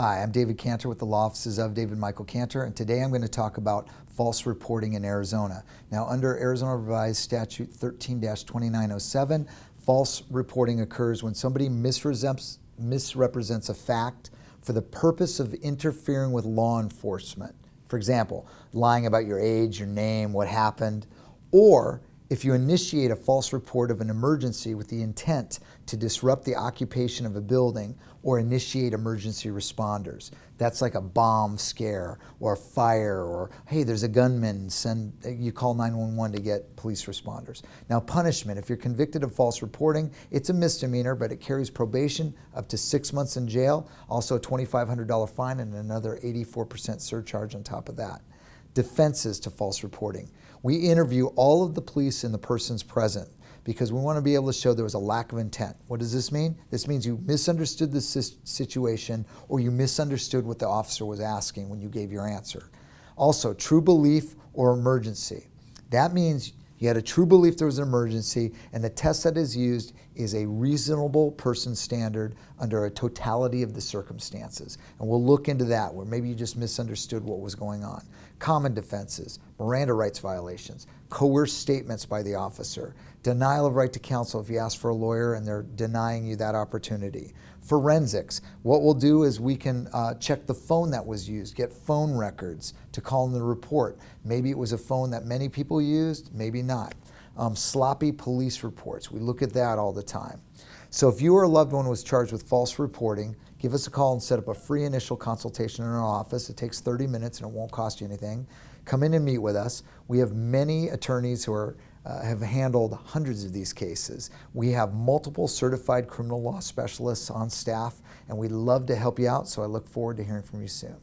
Hi, I'm David Cantor with the Law Offices of David Michael Cantor, and today I'm going to talk about false reporting in Arizona. Now, under Arizona Revised Statute 13-2907, false reporting occurs when somebody misrepresents, misrepresents a fact for the purpose of interfering with law enforcement. For example, lying about your age, your name, what happened, or if you initiate a false report of an emergency with the intent to disrupt the occupation of a building or initiate emergency responders. That's like a bomb scare or a fire or, hey, there's a gunman, send, you call 911 to get police responders. Now punishment, if you're convicted of false reporting, it's a misdemeanor, but it carries probation up to six months in jail, also a $2,500 fine and another 84% surcharge on top of that defenses to false reporting. We interview all of the police and the persons present because we want to be able to show there was a lack of intent. What does this mean? This means you misunderstood the situation or you misunderstood what the officer was asking when you gave your answer. Also, true belief or emergency. That means you had a true belief there was an emergency, and the test that is used is a reasonable person standard under a totality of the circumstances. And we'll look into that, where maybe you just misunderstood what was going on. Common defenses, Miranda rights violations, coerced statements by the officer, denial of right to counsel if you ask for a lawyer and they're denying you that opportunity. Forensics, what we'll do is we can uh, check the phone that was used, get phone records to call in the report. Maybe it was a phone that many people used, maybe not. Um, sloppy police reports, we look at that all the time. So if you or a loved one was charged with false reporting, give us a call and set up a free initial consultation in our office. It takes 30 minutes and it won't cost you anything. Come in and meet with us. We have many attorneys who are uh, have handled hundreds of these cases. We have multiple certified criminal law specialists on staff and we'd love to help you out, so I look forward to hearing from you soon.